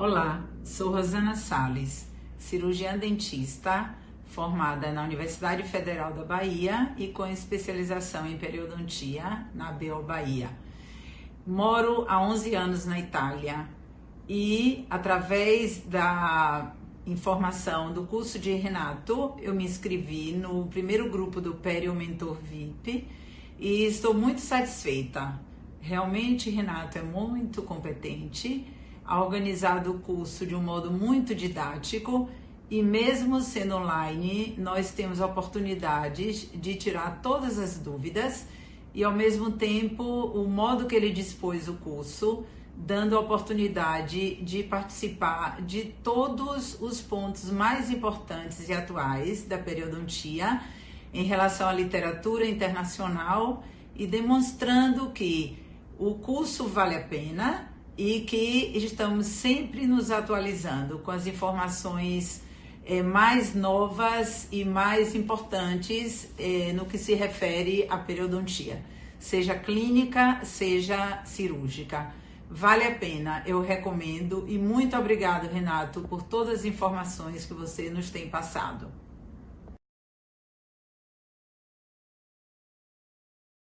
Olá, sou Rosana Sales, cirurgiã dentista, formada na Universidade Federal da Bahia e com especialização em periodontia na BO Bahia. Moro há 11 anos na Itália e através da informação do curso de Renato, eu me inscrevi no primeiro grupo do Perio Mentor VIP e estou muito satisfeita. Realmente, Renato é muito competente, ha organizado o curso de um modo muito didático e mesmo sendo online, nós temos oportunidades de tirar todas as dúvidas e ao mesmo tempo o modo que ele dispôs o curso dando a oportunidade de participar de todos os pontos mais importantes e atuais da periodontia em relação à literatura internacional e demonstrando que o curso vale a pena e que estamos sempre nos atualizando com as informações eh, mais novas e mais importantes eh, no que se refere à periodontia, seja clínica, seja cirúrgica. Vale a pena, eu recomendo e muito obrigado, Renato, por todas as informações que você nos tem passado.